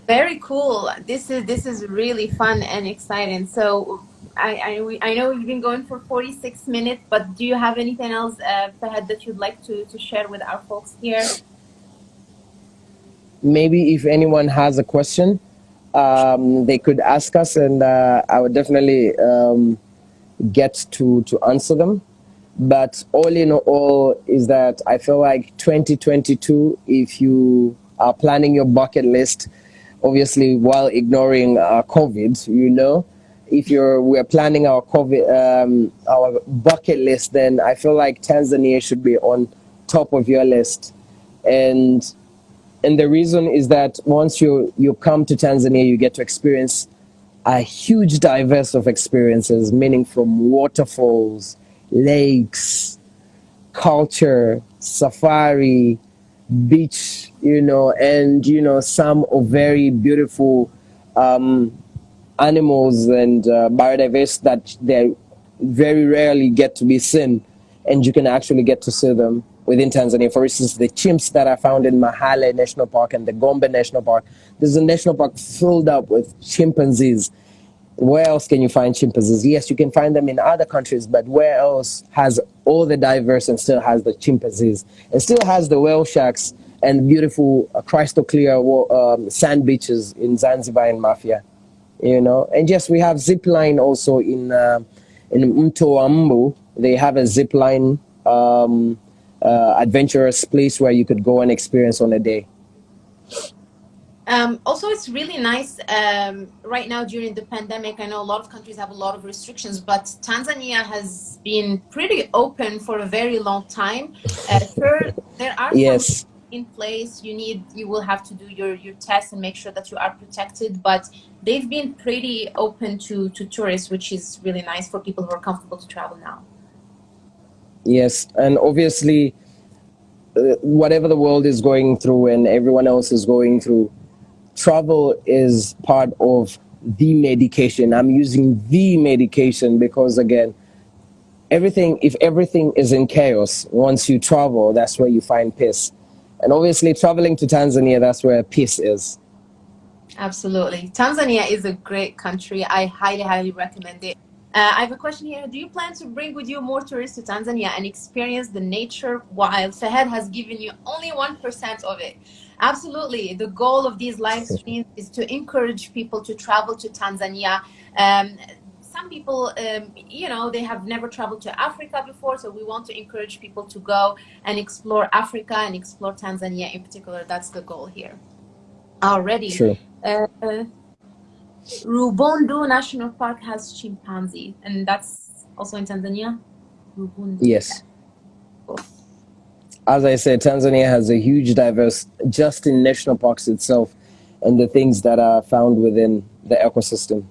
Very cool. This is this is really fun and exciting. So I, I, I know you've been going for 46 minutes, but do you have anything else, uh, Fahad, that you'd like to, to share with our folks here? Maybe if anyone has a question, um, they could ask us, and uh, I would definitely um, get to to answer them. But all in all, is that I feel like 2022, if you are planning your bucket list, obviously while ignoring uh, COVID, you know, if you're we're planning our COVID um, our bucket list, then I feel like Tanzania should be on top of your list, and and the reason is that once you you come to Tanzania, you get to experience a huge diverse of experiences, meaning from waterfalls, lakes, culture, safari, beach, you know, and you know some of very beautiful um, animals and uh, biodiversity that they very rarely get to be seen, and you can actually get to see them within Tanzania. For instance, the chimps that are found in Mahale National Park and the Gombe National Park. There's a national park filled up with chimpanzees. Where else can you find chimpanzees? Yes, you can find them in other countries, but where else has all the diverse and still has the chimpanzees and still has the whale sharks and beautiful uh, crystal clear um, sand beaches in Zanzibar and Mafia? you know. And yes, we have zip line also in uh, in Mto wa Mbu. They have a zip line um, uh, adventurous place where you could go and experience on a day. Um, also, it's really nice um, right now during the pandemic. I know a lot of countries have a lot of restrictions, but Tanzania has been pretty open for a very long time. Uh, there, there are yes in place you need you will have to do your your test and make sure that you are protected but they've been pretty open to to tourists which is really nice for people who are comfortable to travel now yes and obviously uh, whatever the world is going through and everyone else is going through travel is part of the medication i'm using the medication because again everything if everything is in chaos once you travel that's where you find peace and obviously, traveling to Tanzania, that's where peace is. Absolutely. Tanzania is a great country. I highly, highly recommend it. Uh, I have a question here. Do you plan to bring with you more tourists to Tanzania and experience the nature while Fahad has given you only 1% of it? Absolutely. The goal of these live streams is to encourage people to travel to Tanzania. Um, some people, um, you know, they have never traveled to Africa before, so we want to encourage people to go and explore Africa and explore Tanzania in particular. That's the goal here. Already. True. Uh, Rubondo National Park has chimpanzee, and that's also in Tanzania. Rubondo. Yes. As I said, Tanzania has a huge diverse, just in national parks itself, and the things that are found within the ecosystem.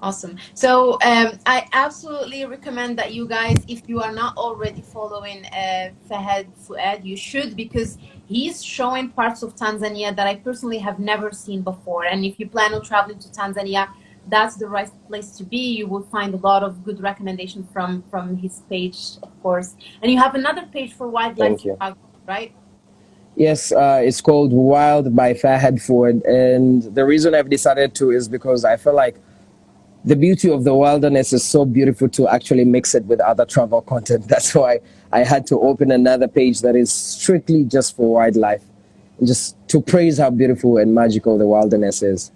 Awesome. So um, I absolutely recommend that you guys, if you are not already following uh, Fahad Fuad, you should because he's showing parts of Tanzania that I personally have never seen before. And if you plan on traveling to Tanzania, that's the right place to be. You will find a lot of good recommendations from from his page, of course. And you have another page for wildlife, right? Yes, uh, it's called Wild by Fahad Fuad. And the reason I've decided to is because I feel like the beauty of the wilderness is so beautiful to actually mix it with other travel content. That's why I had to open another page that is strictly just for wildlife, just to praise how beautiful and magical the wilderness is.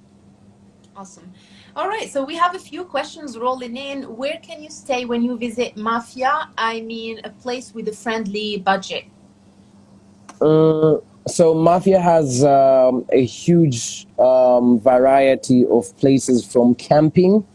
Awesome. All right, so we have a few questions rolling in. Where can you stay when you visit Mafia? I mean, a place with a friendly budget. Uh, so Mafia has um, a huge um, variety of places from camping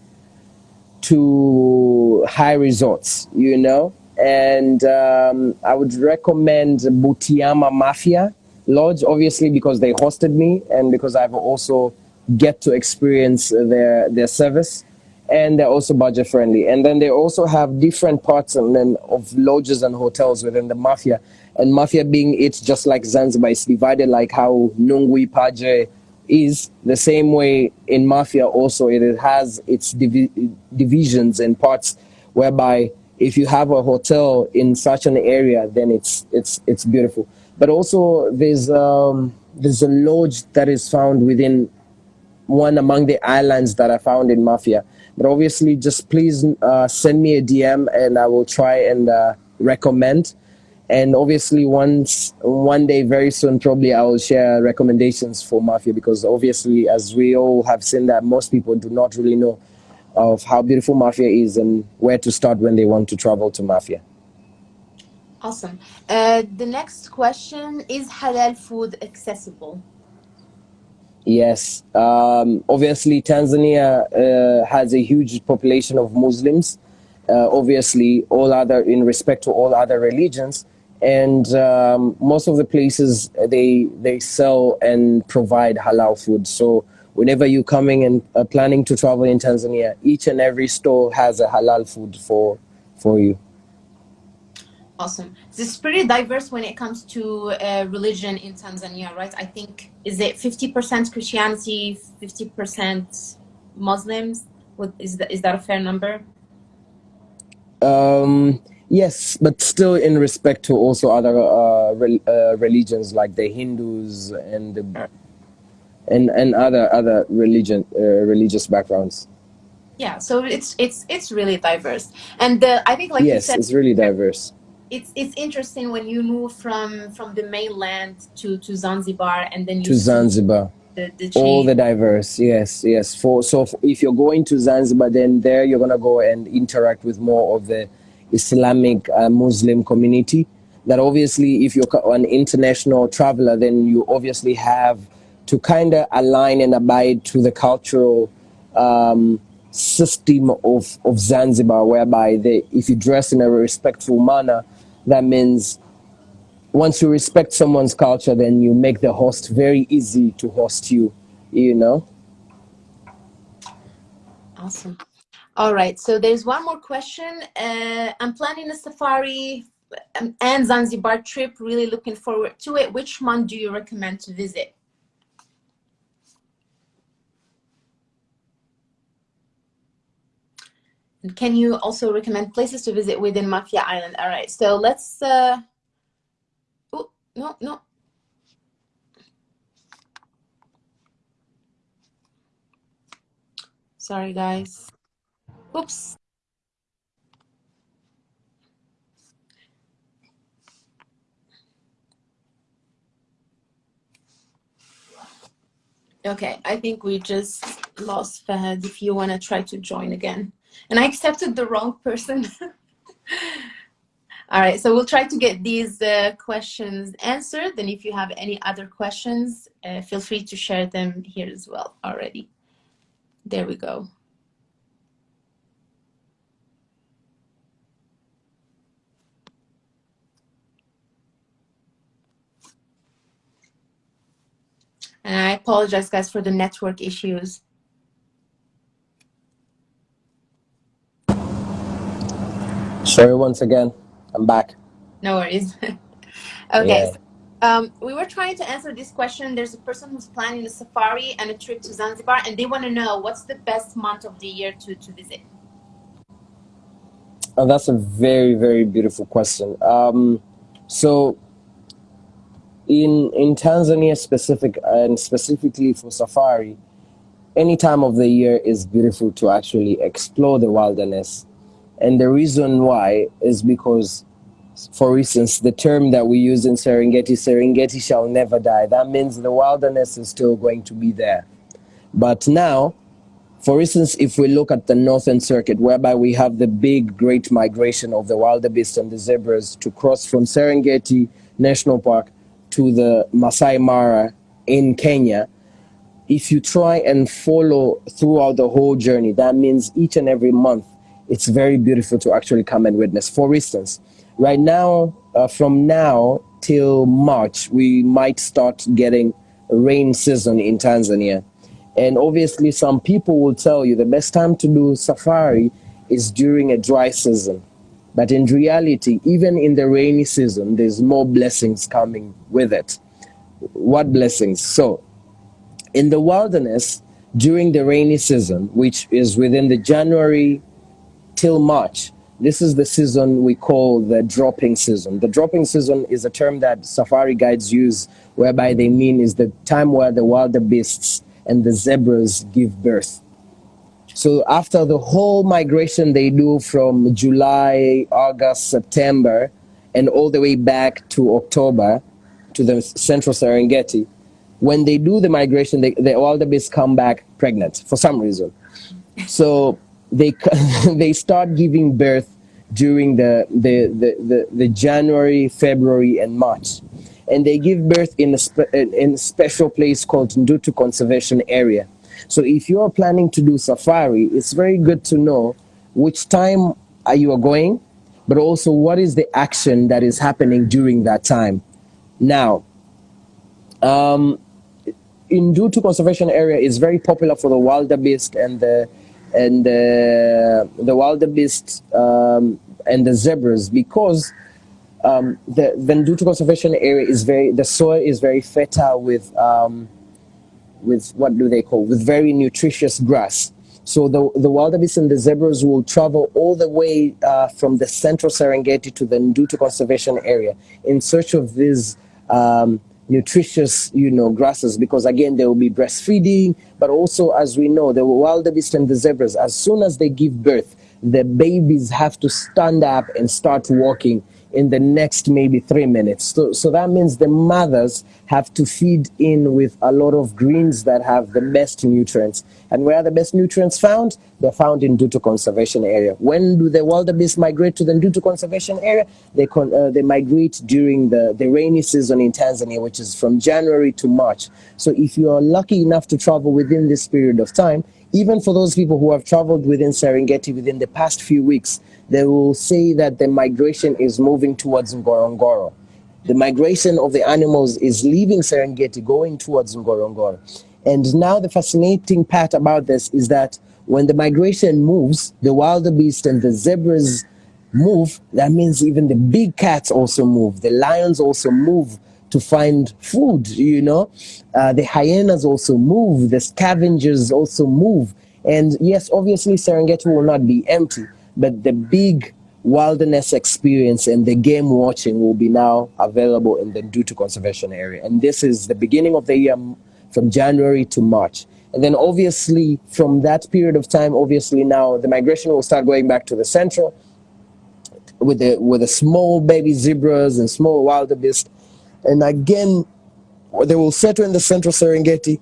to high resorts, you know. And um, I would recommend Butiama Mafia Lodge, obviously because they hosted me and because I've also get to experience their their service, and they're also budget friendly. And then they also have different parts and then of lodges and hotels within the Mafia. And Mafia being it just like Zanzibar, it's divided like how Nungwi Paje is the same way in mafia also. It has its divi divisions and parts whereby if you have a hotel in such an area then it's it's it's beautiful. But also there's um there's a lodge that is found within one among the islands that i found in mafia. But obviously just please uh, send me a dm and i will try and uh, recommend and obviously once one day very soon probably i will share recommendations for mafia because obviously as we all have seen that most people do not really know of how beautiful mafia is and where to start when they want to travel to mafia. Awesome. Uh, the next question is halal food accessible? Yes. Um, obviously tanzania uh, has a huge population of muslims. Uh, obviously all other in respect to all other religions and um, most of the places they they sell and provide halal food. So whenever you're coming and uh, planning to travel in tanzania each and every store has a halal food for for you. Awesome. This is pretty diverse when it comes to uh, religion in tanzania right? I think is it 50% christianity 50% muslims? What is that is that a fair number? Um Yes, but still in respect to also other uh, re uh, religions like the Hindus and the, and and other other religion uh, religious backgrounds. Yeah, so it's it's it's really diverse, and the, I think like yes, said, it's really diverse. It's it's interesting when you move from from the mainland to to Zanzibar, and then you to Zanzibar. The, the all the diverse yes yes for so if you're going to zanzibar then there you're gonna go and interact with more of the Islamic uh, Muslim community. That obviously, if you're an international traveler, then you obviously have to kind of align and abide to the cultural um, system of, of Zanzibar, whereby they, if you dress in a respectful manner, that means once you respect someone's culture, then you make the host very easy to host you, you know? Awesome. All right, so there's one more question. Uh, I'm planning a safari um, and Zanzibar trip, really looking forward to it. Which month do you recommend to visit? And can you also recommend places to visit within Mafia Island? All right, so let's, uh, oh, no, no. Sorry, guys. Oops. Okay, I think we just lost Fahad if you want to try to join again. And I accepted the wrong person. All right, so we'll try to get these uh, questions answered. And if you have any other questions, uh, feel free to share them here as well already. There we go. And I apologize, guys, for the network issues. Sorry once again. I'm back. No worries. okay. Yeah. Um, we were trying to answer this question. There's a person who's planning a safari and a trip to Zanzibar, and they want to know what's the best month of the year to, to visit? Oh, that's a very, very beautiful question. Um, so in in Tanzania specific and specifically for safari, any time of the year is beautiful to actually explore the wilderness. And the reason why is because, for instance, the term that we use in Serengeti, Serengeti shall never die. That means the wilderness is still going to be there. But now, for instance, if we look at the Northern Circuit, whereby we have the big, great migration of the wildebeest and the zebras to cross from Serengeti National Park to the Masai Mara in Kenya, if you try and follow throughout the whole journey, that means each and every month, it's very beautiful to actually come and witness. For instance, right now, uh, from now till March, we might start getting rain season in Tanzania. And obviously, some people will tell you the best time to do safari is during a dry season. But in reality, even in the rainy season, there's more blessings coming with it. What blessings? So, in the wilderness, during the rainy season, which is within the January till March, this is the season we call the dropping season. The dropping season is a term that safari guides use, whereby they mean is the time where the wildebeests and the zebras give birth. So after the whole migration they do from July, August, September, and all the way back to October to the central Serengeti, when they do the migration, they, the wildebeest come back pregnant for some reason. So they they start giving birth during the the, the, the, the January, February, and March. And they give birth in a, spe in a special place called Ndutu Conservation Area. So if you're planning to do safari, it's very good to know which time are you going, but also what is the action that is happening during that time. Now, um, Ndutu Conservation Area is very popular for the wildebeest and the and the the wildebeest um, and the zebras because um, the the Ndutu Conservation Area is very the soil is very fertile with um, with what do they call with very nutritious grass. So the the wildebeest and the zebras will travel all the way uh, from the central Serengeti to the Ndutu Conservation Area in search of these um, nutritious, you know, grasses because again, they will be breastfeeding, but also as we know, the wildebeest and the zebras, as soon as they give birth, the babies have to stand up and start walking in the next maybe three minutes. So, so that means the mothers have to feed in with a lot of greens that have the best nutrients. And where are the best nutrients found? They're found in Ndutu Conservation Area. When do the wildebeest migrate to the Ndutu Conservation Area? They, con uh, they migrate during the, the rainy season in Tanzania, which is from January to March. So if you are lucky enough to travel within this period of time, even for those people who have traveled within Serengeti within the past few weeks, they will say that the migration is moving towards Ngorongoro. The migration of the animals is leaving Serengeti, going towards Ngorongoro. And now the fascinating part about this is that when the migration moves, the wildebeest and the zebras move, that means even the big cats also move. The lions also move to find food, you know. Uh, the hyenas also move, the scavengers also move. And yes, obviously Serengeti will not be empty, but the big wilderness experience and the game watching will be now available in the Ndutu Conservation Area. And this is the beginning of the year from January to March. And then obviously from that period of time, obviously now the migration will start going back to the central with the, with the small baby zebras and small wildebeest. And again, they will settle in the central Serengeti.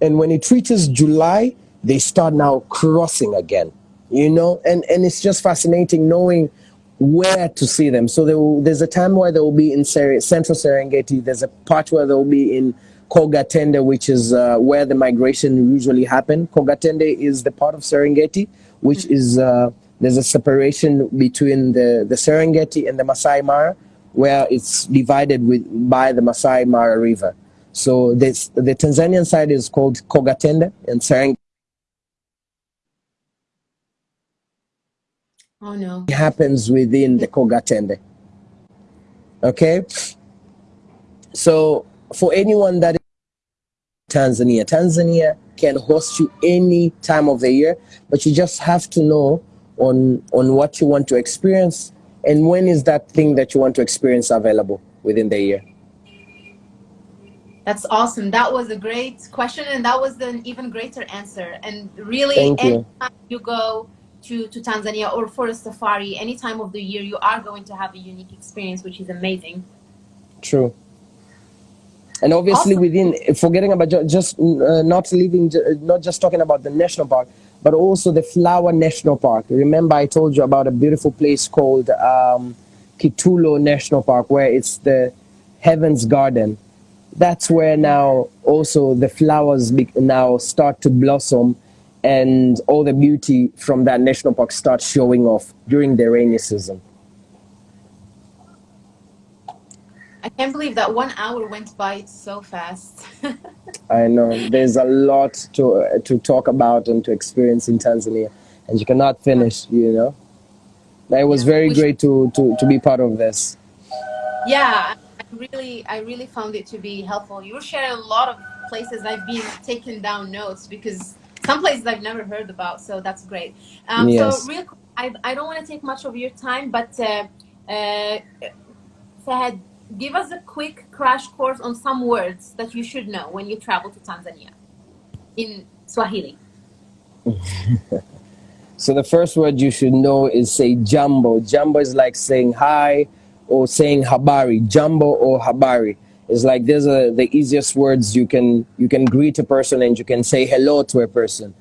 And when it reaches July, they start now crossing again you know, and, and it's just fascinating knowing where to see them. So there will, there's a time where they will be in Ser central Serengeti. There's a part where they will be in Kogatende, which is uh, where the migration usually happen. Kogatende is the part of Serengeti, which mm-hmm. is uh, there's a separation between the, the Serengeti and the Masai Mara, where it's divided with by the Masai Mara River. So this, the Tanzanian side is called Kogatende, and Serengeti Oh no. It happens within the Kogatende. Okay? So for anyone that is Tanzania, Tanzania can host you any time of the year, but you just have to know on on what you want to experience and when is that thing that you want to experience available within the year. That's awesome. That was a great question, and that was an even greater answer. And really, Thank you. you go to, to Tanzania or for a safari, any time of the year, you are going to have a unique experience, which is amazing. True. And obviously, awesome. within forgetting about just uh, not leaving, not just talking about the national park, but also the Flower National Park. Remember, I told you about a beautiful place called um, Kitulo National Park, where it's the Heaven's Garden. That's where now also the flowers now start to blossom and all the beauty from that national park starts showing off during the rainy season. I can't believe that one hour went by so fast. I know there's a lot to uh, to talk about and to experience in Tanzania, and you cannot finish. You know, it was very great to, to to be part of this. Yeah, I really I really found it to be helpful. You share a lot of places I've been taking down notes because some places I've never heard about. So that's great. Um, yes. So real, I, I don't want to take much of your time, but uh, uh, Fahad, give us a quick crash course on some words that you should know when you travel to Tanzania in Swahili. so the first word you should know is say jambo. Jambo is like saying hi or saying habari, jambo or habari. It's like these are the easiest words you can you can greet a person and you can say hello to a person.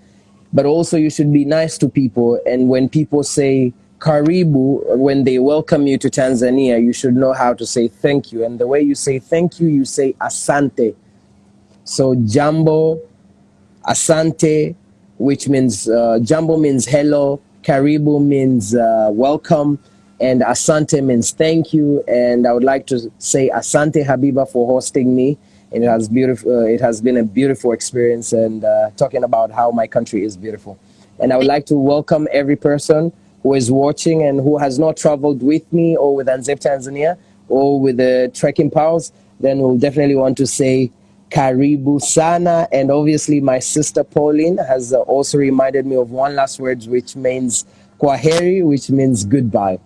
But also you should be nice to people and when people say karibu when they welcome you to Tanzania, you should know how to say thank you. And the way you say thank you, you say asante. So jambo, asante, which means uh, jambo means hello, karibu means uh, welcome, and asante means thank you. And I would like to say asante Habiba for hosting me. And it has beautiful. Uh, it has been a beautiful experience, and uh, talking about how my country is beautiful. And I would like to welcome every person who is watching and who has not traveled with me or with Anzep Tanzania or with the trekking pals. Then we'll definitely want to say Karibu Sana. And obviously, my sister Pauline has also reminded me of one last word, which means Kwaheri, which means goodbye.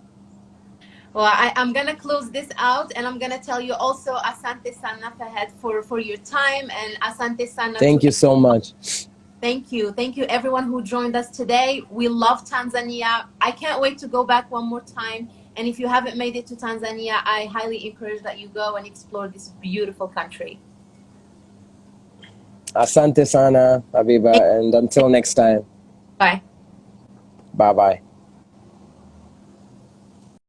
Well, I, am going to close this out and I'm going to tell you also Asante Sana Fahad for, for your time and Asante Sana. Thank you so much. Thank you. Thank you everyone who joined us today. We love Tanzania. I can't wait to go back one more time. And if you haven't made it to Tanzania, I highly encourage that you go and explore this beautiful country. Asante sana, Habiba, and until next time. Bye. Bye bye.